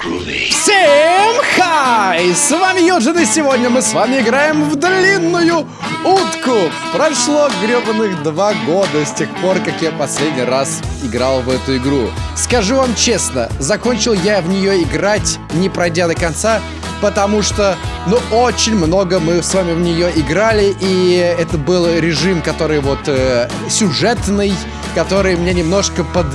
Всем хай! С вами Юджин, и сегодня мы с вами играем в длинную утку. Прошло гребаных два года с тех пор, как я последний раз играл в эту игру. Скажу вам честно, закончил я в нее играть, не пройдя до конца, потому что, ну, очень много мы с вами в нее играли, и это был режим, который вот э, сюжетный, который мне немножко под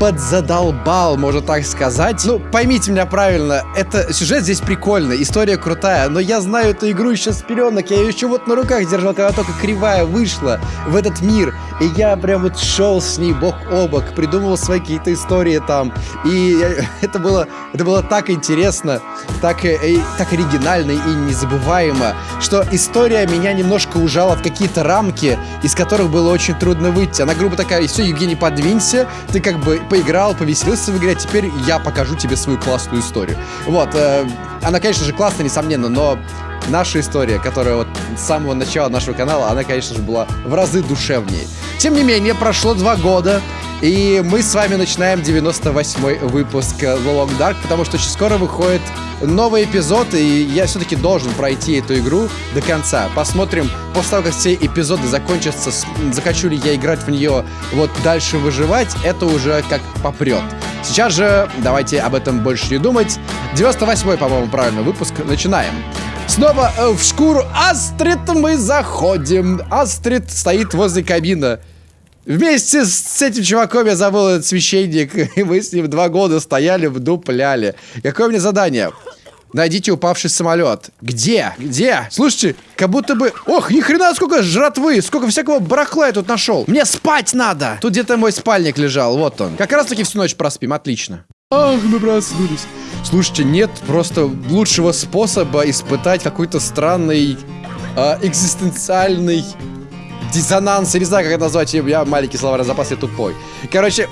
подзадолбал, можно так сказать. Ну, поймите меня правильно, это сюжет здесь прикольный, история крутая, но я знаю эту игру еще с пеленок, я ее еще вот на руках держал, когда только кривая вышла в этот мир, и я прям вот шел с ней бок о бок, придумывал свои какие-то истории там, и это было, это было так интересно, так, и, э, так оригинально и незабываемо, что история меня немножко ужала в какие-то рамки, из которых было очень трудно выйти. Она грубо такая, все, Евгений, подвинься, ты как бы поиграл, повеселился в игре, теперь я покажу тебе свою классную историю. Вот, э, она, конечно же, классная, несомненно, но наша история, которая вот с самого начала нашего канала, она, конечно же, была в разы душевнее. Тем не менее, прошло два года, и мы с вами начинаем 98-й выпуск The Long Dark, потому что очень скоро выходит новый эпизод, и я все-таки должен пройти эту игру до конца. Посмотрим, после того, как все эпизоды закончатся, захочу ли я играть в нее вот дальше выживать, это уже как попрет. Сейчас же давайте об этом больше не думать. 98-й, по-моему, правильно выпуск. Начинаем. Снова э, в шкуру Астрид мы заходим. Астрид стоит возле кабины. Вместе с, этим чуваком я забыл этот священник, и мы с ним два года стояли, вдупляли. Какое мне задание? Найдите упавший самолет. Где? Где? Слушайте, как будто бы... Ох, ни хрена сколько жратвы, сколько всякого барахла я тут нашел. Мне спать надо. Тут где-то мой спальник лежал, вот он. Как раз таки всю ночь проспим, отлично. Ах, мы проснулись. Слушайте, нет просто лучшего способа испытать какой-то странный э, экзистенциальный диссонанс, я не знаю, как это назвать, я маленький словарный запас, я тупой. Короче,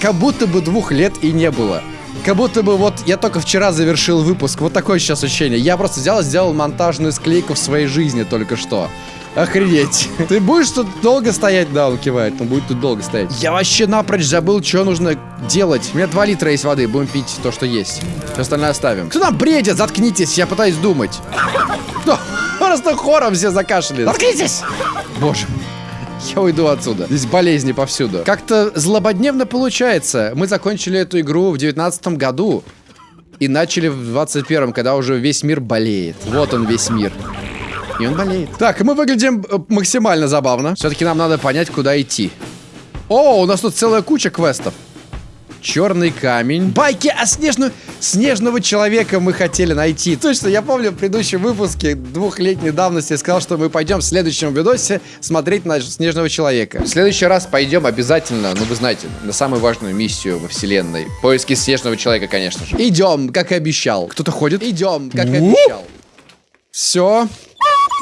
как будто бы двух лет и не было. Как будто бы вот я только вчера завершил выпуск. Вот такое сейчас ощущение. Я просто взял и сделал монтажную склейку в своей жизни только что. Охренеть. Ты будешь тут долго стоять? Да, он кивает. Он будет тут долго стоять. Я вообще напрочь забыл, что нужно делать. У меня 2 литра есть воды. Будем пить то, что есть. Все остальное оставим. Кто там бредит? Заткнитесь. Я пытаюсь думать. Просто хором все закашляли. Заткнитесь! Боже мой. Я уйду отсюда. Здесь болезни повсюду. Как-то злободневно получается. Мы закончили эту игру в девятнадцатом году. И начали в 21-м, когда уже весь мир болеет. Вот он весь мир. И он болеет. Так, мы выглядим э, максимально забавно. Все-таки нам надо понять, куда идти. О, у нас тут целая куча квестов. Черный камень. Байки о снежную... Снежного человека мы хотели найти. Точно, я помню в предыдущем выпуске двухлетней давности я сказал, что мы пойдем в следующем видосе смотреть на Снежного человека. В следующий раз пойдем обязательно, ну вы знаете, на самую важную миссию во вселенной. Поиски Снежного человека, конечно же. Идем, как и обещал. Кто-то ходит? Идем, как и обещал. Все.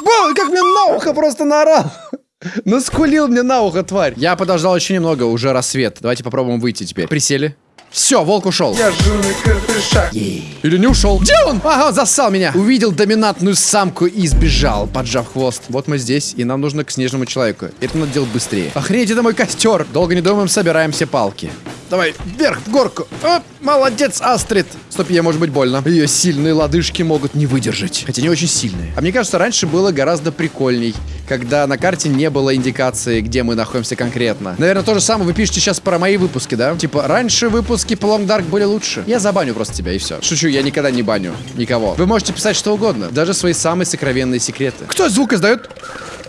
Бо, как мне на ухо просто наорал. Наскулил мне на ухо, тварь. Я подождал еще немного, уже рассвет. Давайте попробуем выйти теперь. Присели. Все, волк ушел. Я жирный крепышак. Или не ушел? Где он? Ага, зассал меня. Увидел доминантную самку и сбежал, поджав хвост. Вот мы здесь, и нам нужно к снежному человеку. Это надо делать быстрее. Охренеть, это мой костер. Долго не думаем, собираем все палки. Давай, вверх, в горку. Оп, молодец, Астрид. Стопе может быть больно. Ее сильные лодыжки могут не выдержать. Хотя не очень сильные. А мне кажется, раньше было гораздо прикольней, когда на карте не было индикации, где мы находимся конкретно. Наверное, то же самое вы пишете сейчас про мои выпуски, да? Типа, раньше выпуски по Long Dark были лучше. Я забаню просто тебя, и все. Шучу, я никогда не баню никого. Вы можете писать что угодно, даже свои самые сокровенные секреты. Кто звук издает?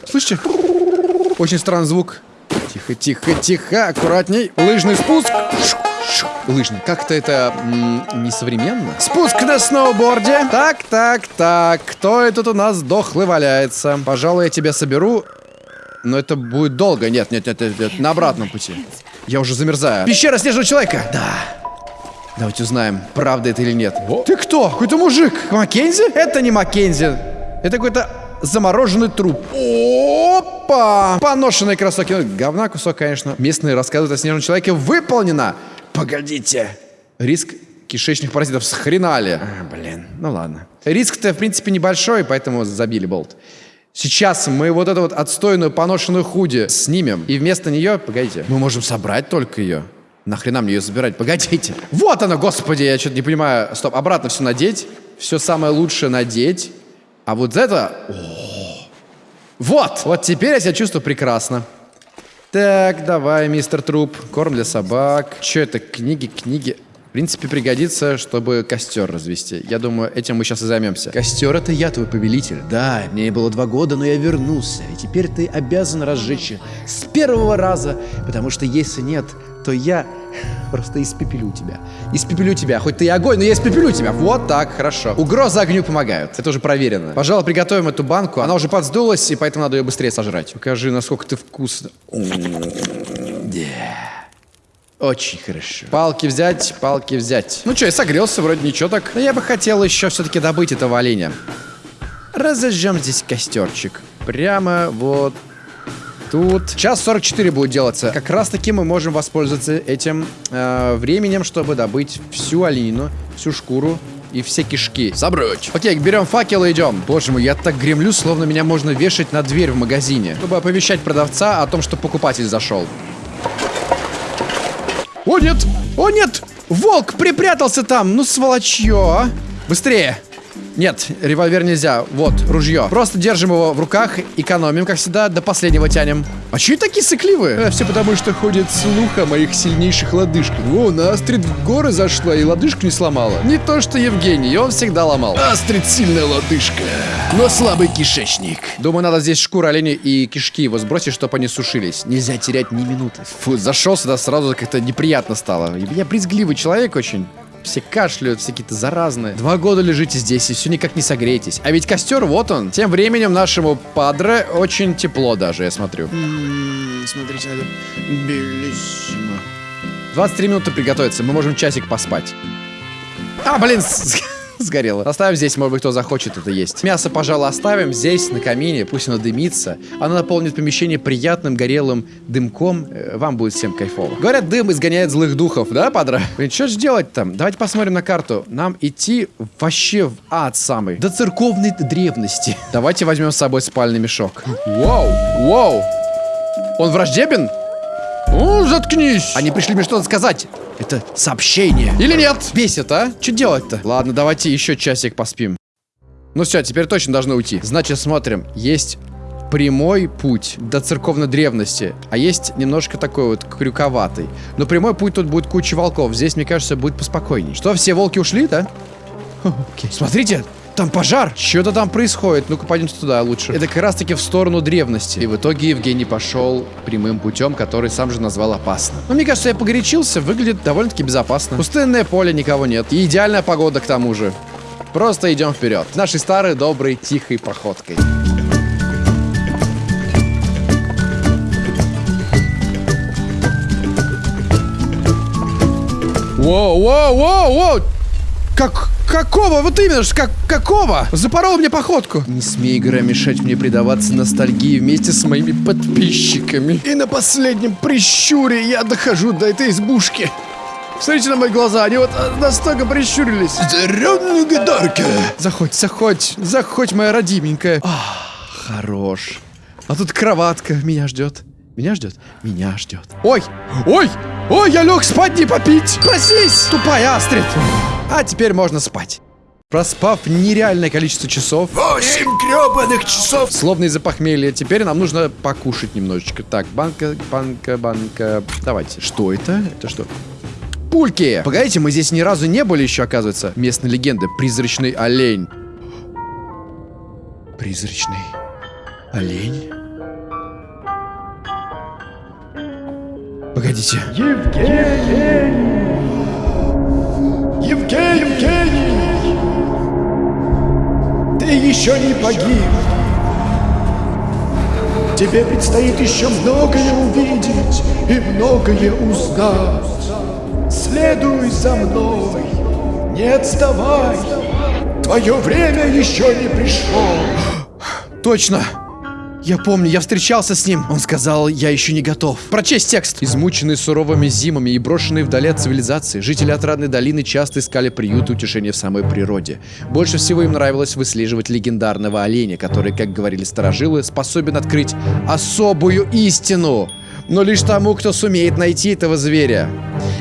Слышите? Очень странный звук. Тихо, тихо, тихо, аккуратней. Лыжный спуск. Лыжный. Как-то это несовременно. Спуск на сноуборде. Так, так, так. Кто это тут у нас дохлый валяется? Пожалуй, я тебя соберу. Но это будет долго. Нет, нет, нет, нет, нет. На обратном пути. Я уже замерзаю. Пещера снежного человека. Да. Давайте узнаем, правда это или нет. Во. Ты кто? Какой-то мужик. Маккензи? Это не Маккензи. Это какой-то замороженный труп. Опа! Поношенные кроссовки. Ну, говна кусок, конечно. Местные рассказывают о снежном человеке. Выполнено! Погодите. Риск кишечных паразитов схренали. А, блин, ну ладно. Риск-то, в принципе, небольшой, поэтому забили болт. Сейчас мы вот эту вот отстойную поношенную худи снимем. И вместо нее, погодите, мы можем собрать только ее. Нахрена мне ее забирать? Погодите. Вот она, господи, я что-то не понимаю. Стоп, обратно все надеть. Все самое лучшее надеть. А вот это... О! Вот! Вот теперь я себя чувствую прекрасно. Так, давай, мистер Труп. Корм для собак. Че это? Книги, книги. В принципе, пригодится, чтобы костер развести. Я думаю, этим мы сейчас и займемся. Костер — это я, твой повелитель. Да, мне было два года, но я вернулся. И теперь ты обязан разжечь с первого раза, потому что если нет, то я просто испепелю тебя. Испепелю тебя. Хоть ты и огонь, но я испепелю тебя. Вот так, хорошо. Угрозы огню помогают. Это уже проверено. Пожалуй, приготовим эту банку. Она уже подсдулась, и поэтому надо ее быстрее сожрать. Покажи, насколько ты вкусно. Очень хорошо. Палки взять, палки взять. Ну что, я согрелся, вроде ничего так. Но я бы хотел еще все-таки добыть этого оленя. Разожжем здесь костерчик. Прямо вот тут. Час 44 будет делаться. Как раз таки мы можем воспользоваться этим э, временем, чтобы добыть всю оленину, всю шкуру и все кишки. Собрать. Окей, берем факел и идем. Боже мой, я так гремлю, словно меня можно вешать на дверь в магазине, чтобы оповещать продавца о том, что покупатель зашел. О, нет! О, нет! Волк припрятался там! Ну, сволочье, а! Быстрее! Нет, револьвер нельзя. Вот, ружье. Просто держим его в руках, экономим, как всегда, до последнего тянем. А че такие сыкливые? Э, все потому, что ходит слух о моих сильнейших лодыжках. О, на Астрид в горы зашла и лодыжку не сломала. Не то, что Евгений, он всегда ломал. Астрид сильная лодыжка, но слабый кишечник. Думаю, надо здесь шкуру оленя и кишки его сбросить, чтобы они сушились. Нельзя терять ни минуты. Фу, зашел сюда сразу как-то неприятно стало. Я брезгливый человек очень. Все кашляют, все какие-то заразные. Два года лежите здесь и все никак не согреетесь. А ведь костер, вот он. Тем временем нашему падре очень тепло даже, я смотрю. М -м, смотрите это. Белиссимо. 23 минуты приготовиться, мы можем часик поспать. А, блин, сгорело. Оставим здесь, может быть, кто захочет это есть. Мясо, пожалуй, оставим здесь, на камине, пусть оно дымится. Оно наполнит помещение приятным горелым дымком. Э, вам будет всем кайфово. Говорят, дым изгоняет злых духов, да, падра? Блин, что же делать там? Давайте посмотрим на карту. Нам идти вообще в ад самый. До церковной древности. Давайте возьмем с собой спальный мешок. Вау, вау. Он враждебен? О, заткнись! Они пришли мне что-то сказать. Это сообщение. Или нет? Бесит, а? Что делать-то? Ладно, давайте еще часик поспим. Ну все, теперь точно должны уйти. Значит, смотрим. Есть прямой путь до церковной древности, а есть немножко такой вот крюковатый. Но прямой путь тут будет куча волков. Здесь, мне кажется, будет поспокойней. Что, все волки ушли, да? Окей. Смотрите, там пожар! Что-то там происходит. Ну-ка, пойдемте туда лучше. Это как раз-таки в сторону древности. И в итоге Евгений пошел прямым путем, который сам же назвал опасным. Но мне кажется, я погорячился. Выглядит довольно-таки безопасно. Пустынное поле, никого нет. И идеальная погода к тому же. Просто идем вперед. Нашей старой, доброй, тихой походкой. Воу, воу, воу, воу! Как, какого? Вот именно, как, какого? Запорол мне походку. Не смей, игра, мешать мне предаваться ностальгии вместе с моими подписчиками. И на последнем прищуре я дохожу до этой избушки. Смотрите на мои глаза, они вот э, настолько прищурились. Здоровная гадарка. Заходь, заходь, заходь, моя родименькая. Ах, хорош. А тут кроватка меня ждет. Меня ждет? Меня ждет. Ой! Ой! Ой, я лег спать не попить! Проснись, тупая Астрид! А теперь можно спать. Проспав нереальное количество часов. Восемь гребаных часов. Словно из-за похмелья. Теперь нам нужно покушать немножечко. Так, банка, банка, банка. Давайте. Что это? Это что? Пульки! Погодите, мы здесь ни разу не были еще, оказывается. Местная легенда. Призрачный олень. Призрачный олень? Погодите. Евгений! Евгений! Евгений! Ты еще не погиб. Тебе предстоит еще многое увидеть и многое узнать. Следуй за мной, не отставай. Твое время еще не пришло. Точно! Я помню, я встречался с ним. Он сказал, я еще не готов. Прочесть текст. Измученные суровыми зимами и брошенные вдали от цивилизации, жители Отрадной долины часто искали приют и утешение в самой природе. Больше всего им нравилось выслеживать легендарного оленя, который, как говорили старожилы, способен открыть особую истину. но лишь тому, кто сумеет найти этого зверя.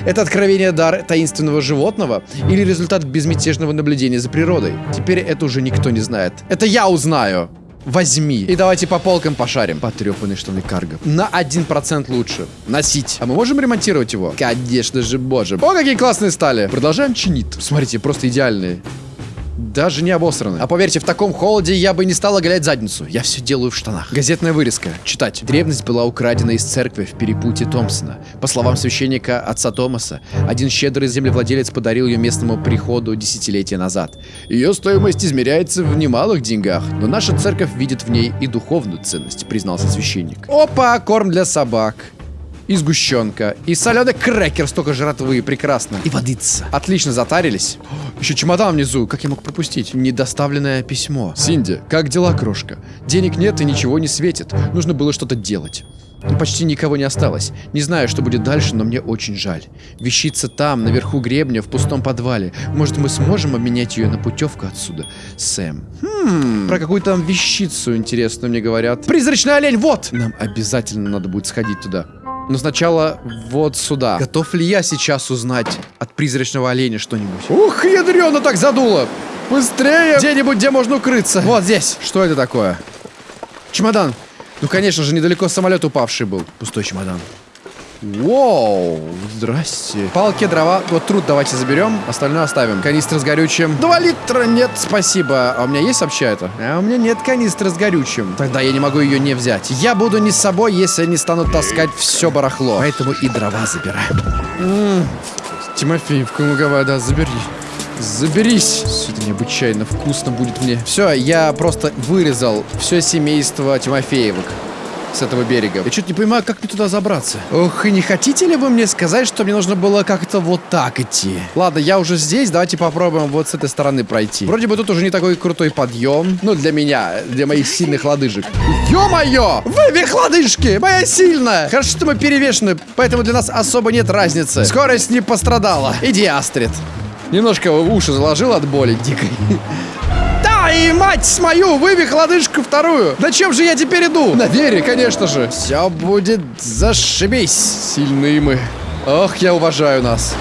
Это откровение дар таинственного животного или результат безмятежного наблюдения за природой? Теперь это уже никто не знает. Это я узнаю. Возьми. И давайте по полкам пошарим. Потрепанные штаны карго. На 1% лучше. Носить. А мы можем ремонтировать его? Конечно же, боже. О, какие классные стали. Продолжаем чинить. Смотрите, просто идеальные. Даже не обосраны. А поверьте, в таком холоде я бы не стал оголять задницу. Я все делаю в штанах. Газетная вырезка. Читать. Древность была украдена из церкви в перепутье Томпсона. По словам священника отца Томаса, один щедрый землевладелец подарил ее местному приходу десятилетия назад. Ее стоимость измеряется в немалых деньгах, но наша церковь видит в ней и духовную ценность, признался священник. Опа, корм для собак и сгущенка, и соленый крекер, столько жратвы, прекрасно. И водица. Отлично затарились. О, еще чемодан внизу, как я мог пропустить? Недоставленное письмо. Синди, как дела, крошка? Денег нет и ничего не светит. Нужно было что-то делать. Но почти никого не осталось. Не знаю, что будет дальше, но мне очень жаль. Вещица там, наверху гребня, в пустом подвале. Может, мы сможем обменять ее на путевку отсюда? Сэм. Хм, про какую там вещицу, интересно, мне говорят. Призрачный олень, вот! Нам обязательно надо будет сходить туда. Но сначала вот сюда. Готов ли я сейчас узнать от призрачного оленя что-нибудь? Ух, ядрено так задуло! Быстрее! Где-нибудь, где можно укрыться. Вот здесь. Что это такое? Чемодан. Ну, конечно же, недалеко самолет упавший был. Пустой чемодан. Воу, здрасте. Палки, дрова, вот труд давайте заберем, остальное оставим. Канистра с горючим. Два литра, нет, спасибо. А у меня есть вообще это? А у меня нет канистры с горючим. Тогда я не могу ее не взять. Я буду не с собой, если не стану таскать все барахло. Поэтому и дрова забираем. М -м, Тимофеевка, луговая, да, забери. Заберись. Все это необычайно вкусно будет мне. Все, я просто вырезал все семейство Тимофеевок с этого берега. Я что-то не понимаю, как мне туда забраться. Ох, и не хотите ли вы мне сказать, что мне нужно было как-то вот так идти? Ладно, я уже здесь, давайте попробуем вот с этой стороны пройти. Вроде бы тут уже не такой крутой подъем. Ну, для меня, для моих сильных лодыжек. Ё-моё! Вывих лодыжки! Моя сильная! Хорошо, что мы перевешены, поэтому для нас особо нет разницы. Скорость не пострадала. Иди, Астрид. Немножко уши заложил от боли дикой. И мать мою, вывих лодыжку вторую. На чем же я теперь иду? На вере, конечно же. Все будет зашибись. Сильные мы. Ох, я уважаю нас.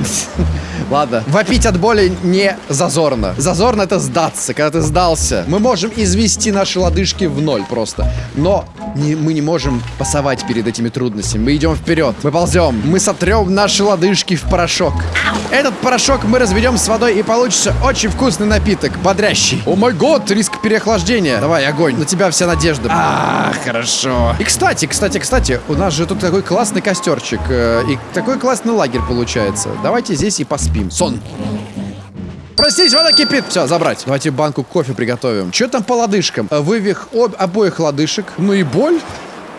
Ладно, вопить от боли не зазорно. Зазорно это сдаться, когда ты сдался. Мы можем извести наши лодыжки в ноль просто. Но не, мы не можем пасовать перед этими трудностями. Мы идем вперед. Мы ползем. Мы сотрем наши лодыжки в порошок. Этот порошок мы разведем с водой и получится очень вкусный напиток, бодрящий. О май год, риск переохлаждения. Давай, огонь. На тебя вся надежда. А, хорошо. И кстати, кстати, кстати, у нас же тут такой классный костерчик. э, И такой классный лагерь получается. Давайте здесь и поспим. Сон. Простите, вода кипит. Все, забрать. Давайте банку кофе приготовим. Что там по лодыжкам? Э, Вывих об обоих лодыжек. Ну и боль.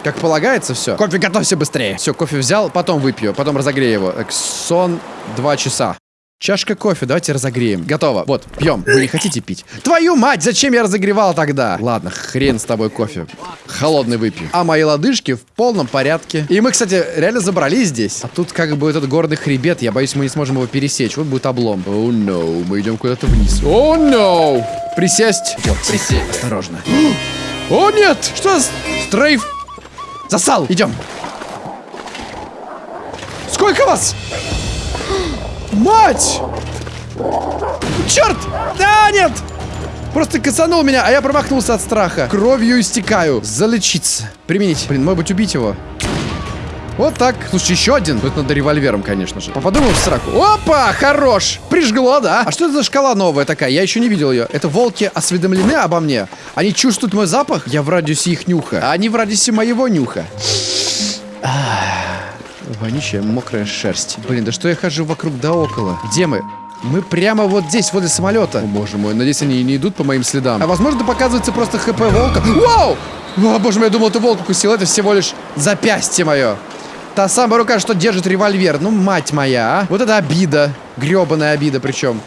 Как полагается, все. Кофе готовься быстрее. Все, кофе взял, потом выпью, потом разогрею его. Так, сон два часа. Чашка кофе, давайте разогреем. Готово. Вот, пьем. Вы не хотите пить? Твою мать, зачем я разогревал тогда? Ладно, хрен с тобой кофе. Холодный выпью. А мои лодыжки в полном порядке. И мы, кстати, реально забрались здесь. А тут как бы этот горный хребет, я боюсь, мы не сможем его пересечь. Вот будет облом. О, oh, no, мы идем куда-то вниз. О, oh, no! Присесть. Вот, присесть. Осторожно. О, нет! Что. Стрейф? Засал! Идем. Сколько вас? Мать! Черт! Да, нет! Просто касанул меня, а я промахнулся от страха. Кровью истекаю. Залечиться. Применить. Блин, может быть, убить его. Вот так. Слушай, еще один. Тут надо револьвером, конечно же. Попаду в сраку. Опа, хорош. Прижгло, да? А что это за шкала новая такая? Я еще не видел ее. Это волки осведомлены обо мне? Они чувствуют мой запах? Я в радиусе их нюха. А они в радиусе моего нюха. Вонючая, мокрая шерсть. Блин, да что я хожу вокруг да около? Где мы? Мы прямо вот здесь, возле самолета. О, боже мой, надеюсь, они не идут по моим следам. А возможно, показывается просто хп волка. Вау! О, боже мой, я думал, ты волк укусил. Это всего лишь запястье мое. Та самая рука, что держит револьвер. Ну, мать моя, а. Вот это обида. Гребаная обида причем.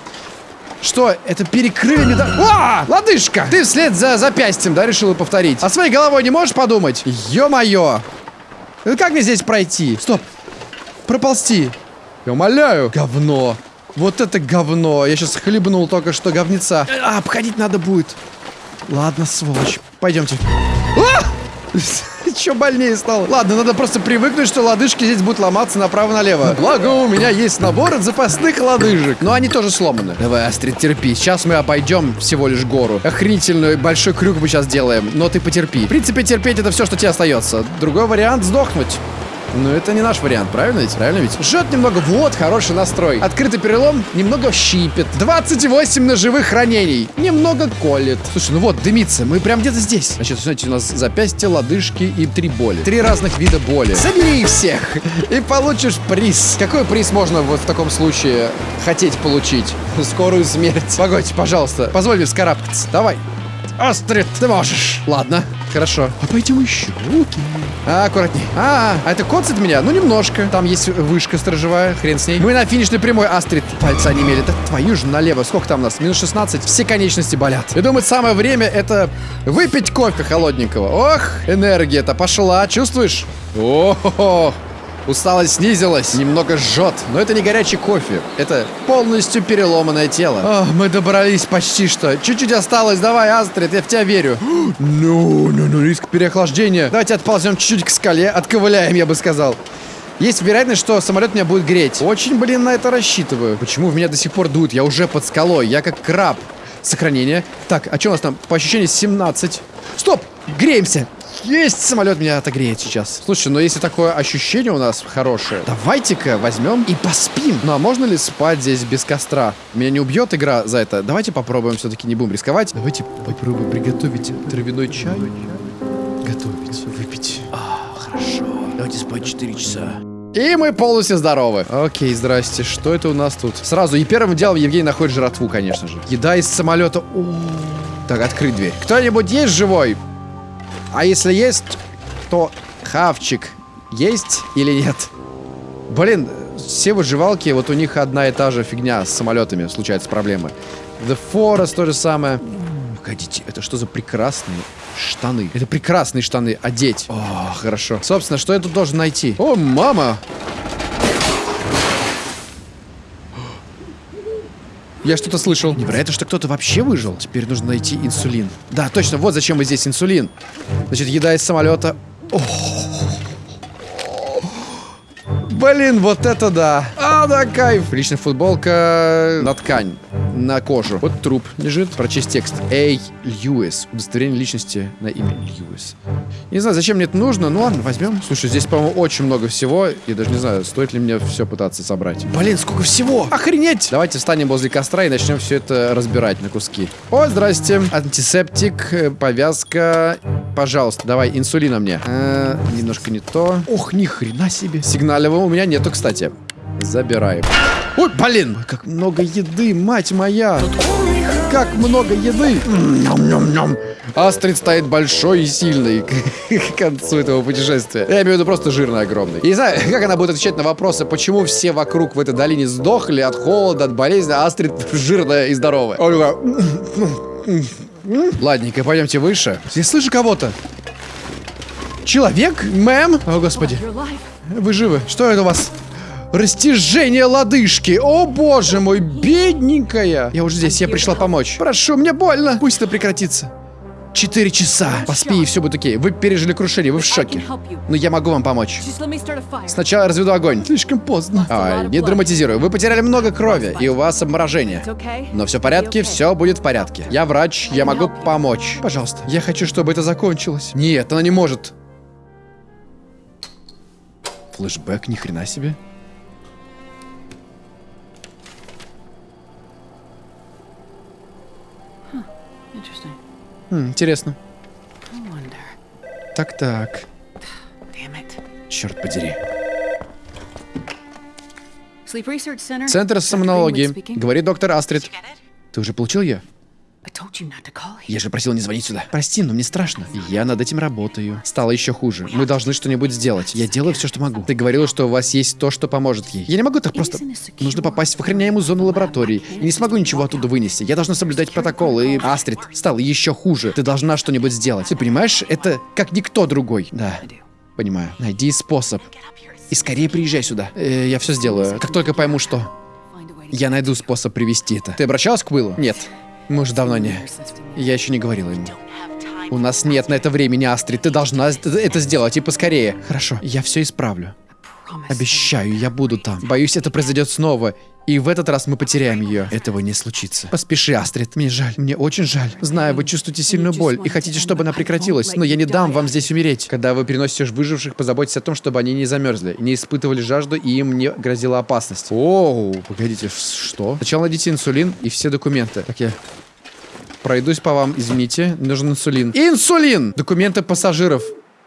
Что? Это перекрыли меда... А! Лодыжка! Ты вслед за запястьем, да, решила повторить? А своей головой не можешь подумать? Ё-моё! Ну как мне здесь пройти? Стоп! Проползти! Я умоляю! Говно! Вот это говно! Я сейчас хлебнул только что говнеца. А, обходить надо будет. Ладно, сволочь. Пойдемте. А! Еще больнее стало. Ладно, надо просто привыкнуть, что лодыжки здесь будут ломаться направо-налево. Благо, у меня есть набор от запасных лодыжек. Но они тоже сломаны. Давай, Астрид, терпи. Сейчас мы обойдем всего лишь гору. Охренительный большой крюк мы сейчас делаем. Но ты потерпи. В принципе, терпеть это все, что тебе остается. Другой вариант сдохнуть. Но это не наш вариант, правильно ведь? Правильно ведь? Жжет немного, вот, хороший настрой. Открытый перелом немного щипет. 28 ножевых ранений. Немного колет. Слушай, ну вот, дымится, мы прям где-то здесь. Значит, смотрите, у нас запястье, лодыжки и три боли. Три разных вида боли. Собери всех и получишь приз. Какой приз можно вот в таком случае хотеть получить? Скорую смерть. Погодь, пожалуйста, позволь мне вскарабкаться. Давай. Астрид, ты можешь. Ладно, хорошо. А пойдем еще. Окей. А, аккуратней. А, а это коцает меня? Ну, немножко. Там есть вышка сторожевая, хрен с ней. Мы на финишной прямой, Астрид. Пальцы онемели. Да твою же налево. Сколько там у нас? Минус 16. Все конечности болят. Я думаю, самое время это выпить кофе холодненького. Ох, энергия-то пошла. Чувствуешь? О-хо-хо. Усталость снизилась, немного жжет, но это не горячий кофе, это полностью переломанное тело. О, мы добрались почти что. Чуть-чуть осталось, давай, Астрид, я в тебя верю. Ну, ну, ну, риск переохлаждения. Давайте отползем чуть-чуть к скале, отковыляем, я бы сказал. Есть вероятность, что самолет меня будет греть. Очень, блин, на это рассчитываю. Почему в меня до сих пор дует? Я уже под скалой, я как краб. Сохранение. Так, а что у нас там? По ощущениям 17. Стоп! Греемся! Есть! Самолет меня отогреет сейчас. Слушай, но если такое ощущение у нас хорошее, давайте-ка возьмем и поспим. Ну а можно ли спать здесь без костра? Меня не убьет игра за это? Давайте попробуем, все-таки не будем рисковать. Давайте попробуем приготовить травяной чай. Готовить, выпить. А, хорошо. Давайте спать 4 часа. И мы полностью здоровы. Окей, здрасте. Что это у нас тут? Сразу, и первым делом Евгений находит жратву, конечно же. Еда из самолета. О -о -о. Так, открыть дверь. Кто-нибудь есть живой? А если есть, то хавчик есть или нет? Блин, все выживалки, вот у них одна и та же фигня с самолетами, случаются проблемы. The Forest то же самое. Погодите, это что за прекрасные штаны? Это прекрасные штаны одеть. О, хорошо. Собственно, что я тут должен найти? О, мама! Я что-то слышал. Невероятно, что кто-то вообще выжил. Теперь нужно найти инсулин. Да, точно, вот зачем мы здесь инсулин. Значит, еда из самолета. О Блин, вот это да. А, да, кайф. Личная футболка на ткань на кожу. Вот труп лежит. Прочесть текст. Эй, Льюис. Удостоверение личности на имя Льюис. Не знаю, зачем мне это нужно. Ну ладно, возьмем. Слушай, здесь, по-моему, очень много всего. Я даже не знаю, стоит ли мне все пытаться собрать. Блин, сколько всего! Охренеть! Давайте встанем возле костра и начнем все это разбирать на куски. О, здрасте. Антисептик, повязка. Пожалуйста, давай, инсулина мне. Э, немножко не то. Ох, ни хрена себе. Сигналевого у меня нету, кстати. Забираем. Ой, блин! Как много еды, мать моя! Как много еды! Ням-ням-ням! Астрид стоит большой и сильный к концу этого путешествия. Я имею в виду просто жирный огромный. И не знаю, как она будет отвечать на вопросы, почему все вокруг в этой долине сдохли от холода, от болезни, а Астрид жирная и здоровая. Ладненько, пойдемте выше. Я слышу кого-то. Человек? Мэм? О, господи. Вы живы? Что это у вас? Растяжение лодыжки. О, боже мой, бедненькая. Я уже здесь, я пришла помочь. Прошу, мне больно. Пусть это прекратится. Четыре часа. Поспи, и все будет окей. Вы пережили крушение, вы в шоке. Но я могу вам помочь. Сначала разведу огонь. Слишком поздно. Ай, не драматизирую. Вы потеряли много крови, и у вас обморожение. Но все в порядке, все будет в порядке. Я врач, я могу помочь. Пожалуйста, я хочу, чтобы это закончилось. Нет, она не может. Флэшбэк, ни хрена себе. Хм, интересно. Так-так. Черт подери. Центр сомнологии. Говорит доктор Астрид. Ты уже получил ее? Я же просил не звонить сюда. Прости, но мне страшно. Я над этим работаю. Стало еще хуже. Мы должны что-нибудь сделать. Я делаю все, что могу. Ты говорила, что у вас есть то, что поможет ей. Я не могу так просто... Нужно попасть в охраняемую зону лаборатории. И не смогу ничего оттуда вынести. Я должна соблюдать протокол. И... Астрид, стало еще хуже. Ты должна что-нибудь сделать. Ты понимаешь, это как никто другой. Да. Понимаю. Найди способ. И скорее приезжай сюда. Э, я все сделаю. Как только пойму, что... Я найду способ привести это. Ты обращалась к Уиллу? Нет. Мы уже давно не... Я еще не говорила ему. У нас нет на это времени, Астрид. Ты должна это сделать и поскорее. Хорошо, я все исправлю. Обещаю, я буду там. Боюсь, это произойдет снова. И в этот раз мы потеряем ее. Этого не случится. Поспеши, Астрид. Мне жаль. Мне очень жаль. Знаю, вы чувствуете сильную боль и хотите, чтобы она прекратилась, но я не дам вам здесь умереть. Когда вы переносите выживших, позаботьтесь о том, чтобы они не замерзли, не испытывали жажду и им не грозила опасность. Оу, погодите, что? Сначала найдите инсулин и все документы. Так я пройдусь по вам, извините, нужен инсулин. Инсулин! Документы пассажиров.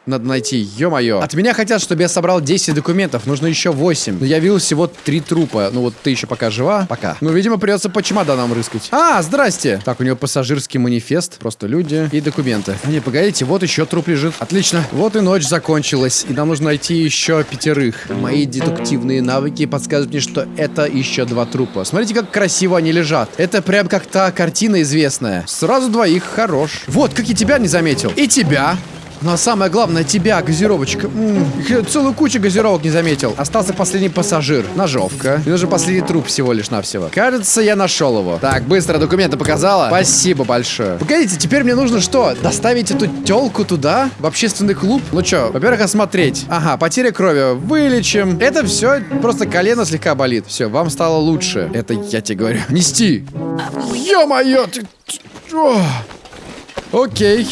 Надо найти, ё-моё. От меня хотят, чтобы я собрал 10 документов, нужно еще 8. Но я видел всего 3 трупа. Ну вот ты еще пока жива? Пока. Ну, видимо, придется по чемоданам рыскать. А, здрасте. Так, у него пассажирский манифест, просто люди и документы. А не, погодите, вот еще труп лежит. Отлично. Вот и ночь закончилась, и нам нужно найти еще пятерых. Мои дедуктивные навыки подсказывают мне, что это еще два трупа. Смотрите, как красиво они лежат. Это прям как та картина известная. Сразу двоих, хорош. Вот, как и тебя не заметил. И тебя. Ну а самое главное, тебя, газировочка. М -м, целую кучу газировок не заметил. Остался последний пассажир. Ножовка. И нужен последний труп всего лишь навсего. Кажется, я нашел его. Так, быстро документы показала. Спасибо большое. Погодите, теперь мне нужно что? Доставить эту телку туда? В общественный клуб? Ну что, во-первых, осмотреть. Ага, потеря крови. Вылечим. Это все, просто колено слегка болит. Все, вам стало лучше. Это я тебе говорю. Нести. Ё-моё, ты... Окей.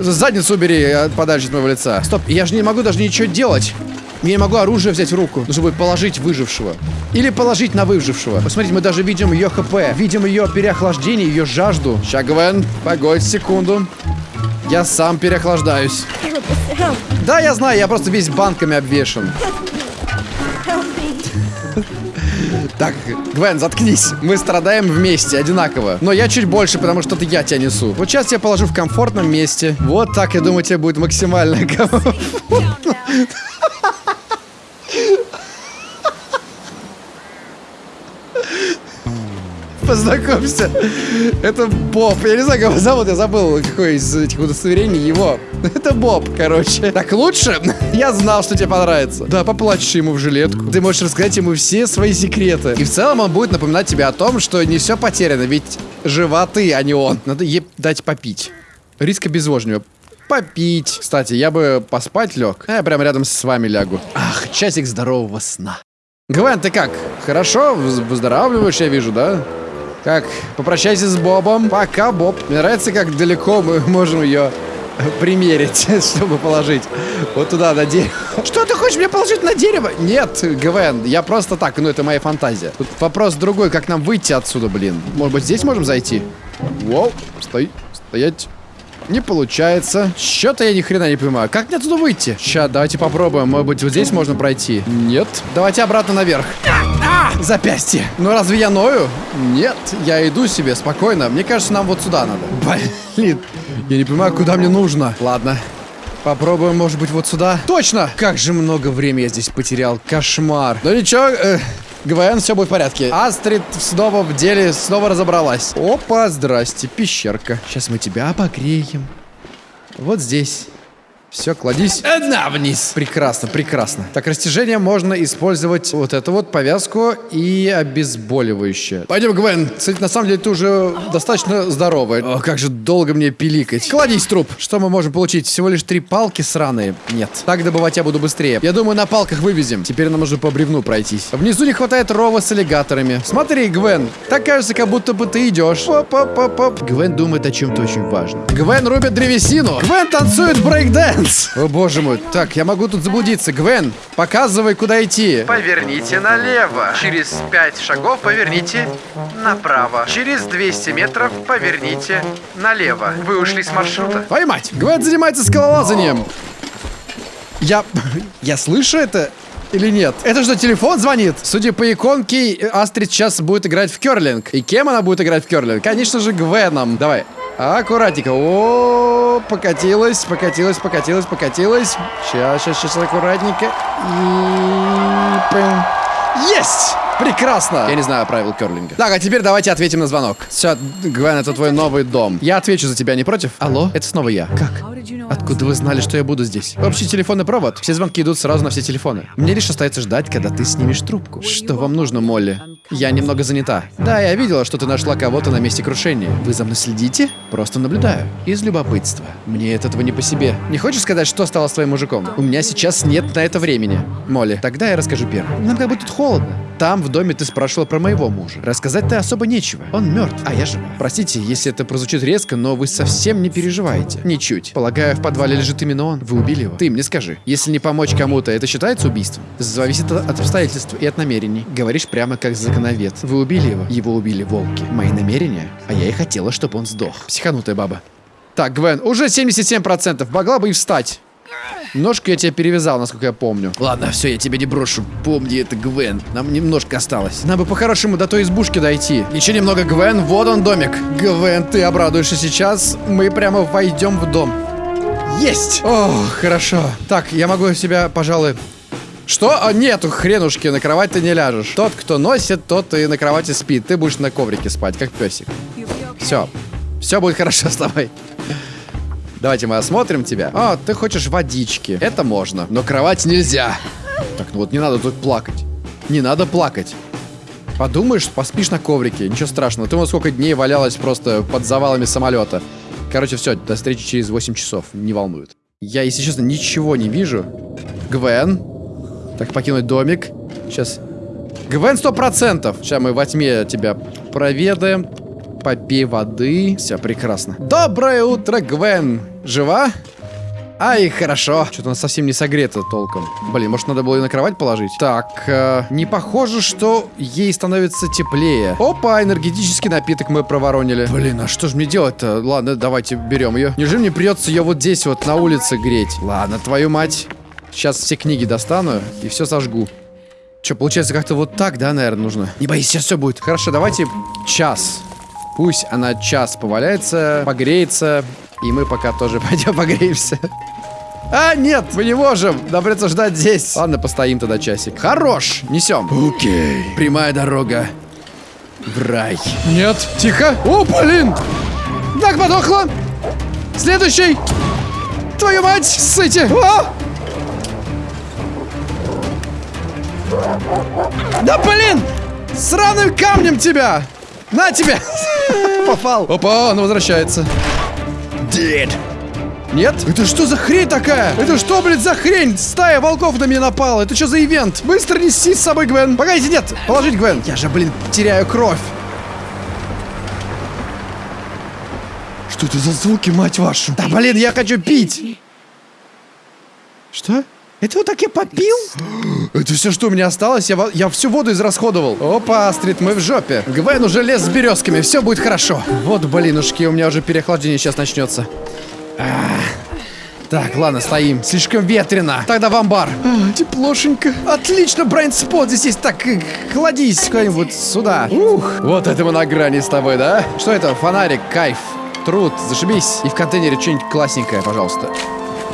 Задницу убери э, подальше от моего лица. Стоп, я же не могу даже ничего делать. Я не могу оружие взять в руку. Будет положить выжившего. Или положить на выжившего. Посмотрите, мы даже видим ее хп. Видим ее переохлаждение, ее жажду. Ща, Гвен, погодь секунду. Я сам переохлаждаюсь. Да, я знаю, я просто весь банками обвешан. Так, Гвен, заткнись. Мы страдаем вместе, одинаково. Но я чуть больше, потому что это я тебя несу. Вот сейчас я положу в комфортном месте. Вот так, я думаю, тебе будет максимально комфортно. Познакомься. Это Боб. Я не знаю, как его зовут, я забыл, какое из этих удостоверений его. Это Боб, короче. Так лучше? Я знал, что тебе понравится. Да, поплачешь ему в жилетку. Ты можешь рассказать ему все свои секреты. И в целом он будет напоминать тебе о том, что не все потеряно, ведь жива ты, а не он. Надо ей дать попить. Риск обезвоживания попить. Кстати, я бы поспать лег. А я прямо рядом с вами лягу. Ах, часик здорового сна. Гвен, ты как? Хорошо? Выздоравливаешь, я вижу, да? Как, попрощайся с Бобом. Пока, Боб. Мне нравится, как далеко мы можем ее примерить, чтобы положить вот туда, на дерево. Что ты хочешь мне положить на дерево? Нет, ГВН, я просто так, ну это моя фантазия. Тут вопрос другой, как нам выйти отсюда, блин. Может быть, здесь можем зайти? Воу, стой, стоять. Не получается. Что-то я ни хрена не понимаю. Как мне отсюда выйти? Сейчас, давайте попробуем. Может быть, вот здесь можно пройти? Нет. Давайте обратно наверх. Запястье. Ну разве я ною? Нет, я иду себе спокойно. Мне кажется, нам вот сюда надо. Блин, я не понимаю, куда мне нужно. Ладно. Попробуем, может быть, вот сюда. Точно! Как же много времени я здесь потерял. Кошмар. Ну ничего, э, ГВН, все будет в порядке. Астрид снова в деле, снова разобралась. Опа, здрасте, пещерка. Сейчас мы тебя обогреем. Вот здесь. Все, кладись на вниз. Прекрасно, прекрасно. Так, растяжение можно использовать вот эту вот повязку и обезболивающее. Пойдем, Гвен. Кстати, на самом деле ты уже достаточно здоровая. О, как же долго мне пиликать. Кладись, труп. Что мы можем получить? Всего лишь три палки сраные? Нет. Так добывать я буду быстрее. Я думаю, на палках вывезем. Теперь нам нужно по бревну пройтись. Внизу не хватает рова с аллигаторами. Смотри, Гвен. Так кажется, как будто бы ты идешь. Поп-поп-поп. Гвен думает о чем-то очень важном. Гвен рубит древесину. Гвен танцует брейкденс. Лэнс! О боже мой, так, я могу тут заблудиться. Гвен, показывай, куда идти. Поверните налево. Через 5 шагов поверните направо. Через 200 метров поверните налево. Вы ушли с маршрута. Твою мать, Гвен занимается скалолазанием. Я... я слышу это? Или нет? Это что, телефон звонит? Судя по иконке, Астрид сейчас будет играть в керлинг. И кем она будет играть в керлинг? Конечно же, Гвеном. Давай. Аккуратненько. О, покатилась, покатилась, покатилась, покатилась. Сейчас, сейчас, сейчас, аккуратненько. И... Есть! Прекрасно! Я не знаю правил керлинга. Так, а теперь давайте ответим на звонок. Все, Гвен, это твой новый дом. Я отвечу за тебя, не против? Алло? Это снова я. Как? Откуда вы знали, что я буду здесь? Общий телефонный провод. Все звонки идут сразу на все телефоны. Мне лишь остается ждать, когда ты снимешь трубку. Что вам нужно, Молли? Я немного занята. Да, я видела, что ты нашла кого-то на месте крушения. Вы за мной следите? Просто наблюдаю. Из любопытства. Мне от этого не по себе. Не хочешь сказать, что стало с твоим мужиком? У меня сейчас нет на это времени. Молли, тогда я расскажу первым. Нам как бы тут холодно. Там, в доме, ты спрашивала про моего мужа. Рассказать-то особо нечего. Он мертв, а я жива. Простите, если это прозвучит резко, но вы совсем не переживаете. Ничуть. Полагаю, в подвале лежит именно он. Вы убили его. Ты мне скажи, если не помочь кому-то, это считается убийством? Зависит от обстоятельств и от намерений. Говоришь прямо как законовед. Вы убили его. Его убили волки. Мои намерения? А я и хотела, чтобы он сдох. Психанутая баба. Так, Гвен, уже 77%. Могла бы и встать. Ножку я тебе перевязал, насколько я помню. Ладно, все, я тебя не брошу. Помни, это Гвен. Нам немножко осталось. Нам бы по-хорошему до той избушки дойти. Еще немного, Гвен. Вот он домик. Гвен, ты обрадуешься сейчас. Мы прямо войдем в дом. Есть! О, хорошо. Так, я могу себя, пожалуй... Что? А, нету хренушки, на кровать ты не ляжешь. Тот, кто носит, тот и на кровати спит. Ты будешь на коврике спать, как песик. Все. Все будет хорошо с тобой. Давайте мы осмотрим тебя. А, ты хочешь водички. Это можно, но кровать нельзя. Так, ну вот не надо тут плакать. Не надо плакать. Подумаешь, поспишь на коврике. Ничего страшного. Ты вот сколько дней валялась просто под завалами самолета. Короче, все, до встречи через 8 часов. Не волнует. Я, если честно, ничего не вижу. Гвен. Так, покинуть домик. Сейчас. Гвен 100%. Сейчас мы во тьме тебя проведаем. Попей воды. Все, прекрасно. Доброе утро, Гвен. Жива? Ай, хорошо. Что-то она совсем не согрета толком. Блин, может надо было ее на кровать положить? Так, э, не похоже, что ей становится теплее. Опа, энергетический напиток мы проворонили. Блин, а что же мне делать-то? Ладно, давайте берем ее. Неужели мне придется ее вот здесь вот на улице греть? Ладно, твою мать. Сейчас все книги достану и все сожгу. Что, получается, как-то вот так, да, наверное, нужно? Не боись, сейчас все будет. Хорошо, давайте час. Пусть она час поваляется, погреется, и мы пока тоже пойдем погреемся. А, нет, мы не можем. Нам придется ждать здесь. Ладно, постоим тогда часик. Хорош, несем. Окей. Прямая дорога в рай. Нет, тихо. О, блин. Так, подохла. Следующий. Твою мать, ссыте. О! Да блин! Сраным камнем тебя! На тебе! Попал. Опа, он возвращается. Дед. Нет? Это что за хрень такая? Это что, блядь, за хрень? Стая волков на меня напала. Это что за ивент? Быстро неси с собой Гвен. Погодите, нет. Положить Гвен. Я же, блин, теряю кровь. Что это за звуки, мать вашу? Да, блин, я хочу пить. Что? Это вот так я попил? Это все, что у меня осталось? Я, я всю воду израсходовал. Опа, Астрид, мы в жопе. Гвен уже лес с березками, все будет хорошо. Вот, блинушки, у меня уже переохлаждение сейчас начнется. Ах. Так, ладно, стоим. Слишком ветрено. Тогда в амбар. А, теплошенько. Отлично, Брайан Спот здесь есть. Так, кладись куда-нибудь сюда. Ух, вот это мы на грани с тобой, да? Что это? Фонарик, кайф. Труд, зашибись. И в контейнере что-нибудь классненькое, пожалуйста.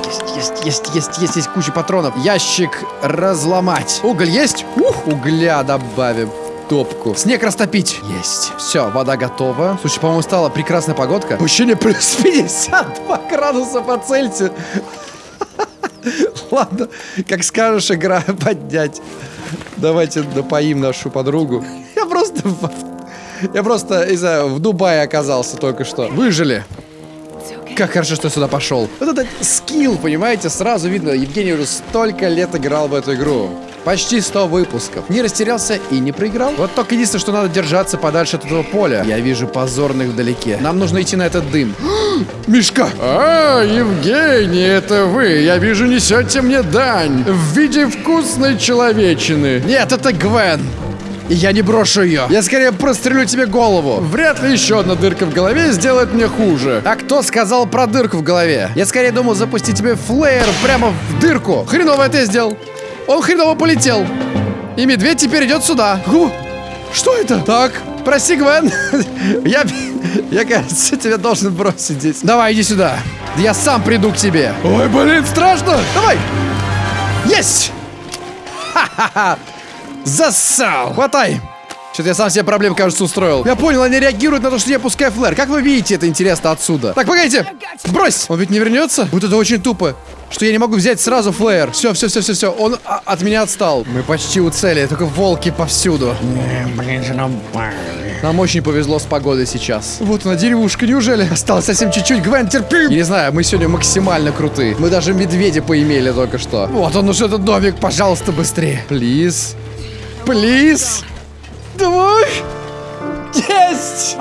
Есть, есть, есть, есть, есть, есть куча патронов. Ящик разломать. Уголь есть? Ух, угля добавим топку. Снег растопить. Есть. Все, вода готова. Слушай, по-моему, стала прекрасная погодка. Ощущение плюс 52 градуса по Цельсию. Ладно, как скажешь, игра поднять. Давайте напоим нашу подругу. Я просто... Я просто, не знаю, в Дубае оказался только что. Выжили. Как хорошо, что я сюда пошел. Вот этот скилл, понимаете, сразу видно, Евгений уже столько лет играл в эту игру. Почти 100 выпусков. Не растерялся и не проиграл. Вот только единственное, что надо держаться подальше от этого поля. Я вижу позорных вдалеке. Нам нужно идти на этот дым. Мишка! А, Евгений, это вы. Я вижу, несете мне дань. В виде вкусной человечины. Нет, это Гвен. И я не брошу ее. Я скорее прострелю тебе голову. Вряд ли еще одна дырка в голове сделает мне хуже. А кто сказал про дырку в голове? Я скорее думал запустить тебе флеер прямо в дырку. Хреново это я сделал. Он хреново полетел. И медведь теперь идет сюда. О, что это? Так, прости, Гвен. я, я, кажется, тебя должен бросить здесь. Давай, иди сюда. Я сам приду к тебе. Ой, блин, страшно. Давай. Есть. Ха-ха-ха. Засал! Хватай! Что-то я сам себе проблем, кажется, устроил. Я понял, они реагируют на то, что я пускаю флэр. Как вы видите это интересно отсюда? Так, погодите. Брось. Он ведь не вернется? Вот это очень тупо. Что я не могу взять сразу флэр. Все, все, все, все, все. Он а, от меня отстал. Мы почти у цели, только волки повсюду. Блин, же нам... Нам очень повезло с погодой сейчас. Вот она, деревушка, неужели? Осталось совсем чуть-чуть, Гвен, терпи! Не знаю, мы сегодня максимально крутые. Мы даже медведя поимели только что. Вот он уже этот домик, пожалуйста, быстрее. Плиз. Плиз. Давай. Есть!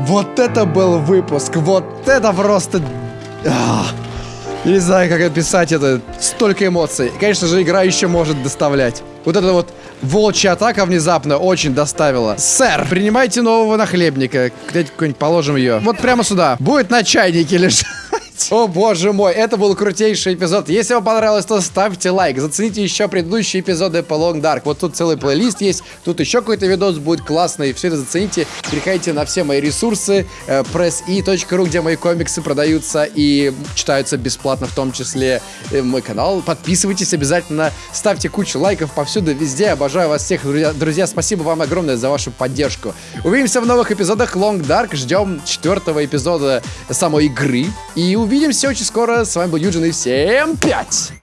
Вот это был выпуск. Вот это просто... А, не знаю, как описать это. Столько эмоций. Конечно же, игра еще может доставлять. Вот это вот волчья атака внезапно очень доставила. Сэр, принимайте нового нахлебника. Где-то какой-нибудь положим ее. Вот прямо сюда. Будет на чайнике лежать. О боже мой, это был крутейший эпизод. Если вам понравилось, то ставьте лайк. Зацените еще предыдущие эпизоды по Long Dark. Вот тут целый плейлист есть. Тут еще какой-то видос будет классный. Все это зацените. Переходите на все мои ресурсы. э, pressi.ru, где мои комиксы продаются и читаются бесплатно, в том числе э, мой канал. Подписывайтесь обязательно. Ставьте кучу лайков повсюду, везде. Обожаю вас всех, друзья. Друзья, спасибо вам огромное за вашу поддержку. Увидимся в новых эпизодах Long Dark. Ждем четвертого эпизода самой игры. И увидимся очень скоро. С вами был Юджин и всем пять!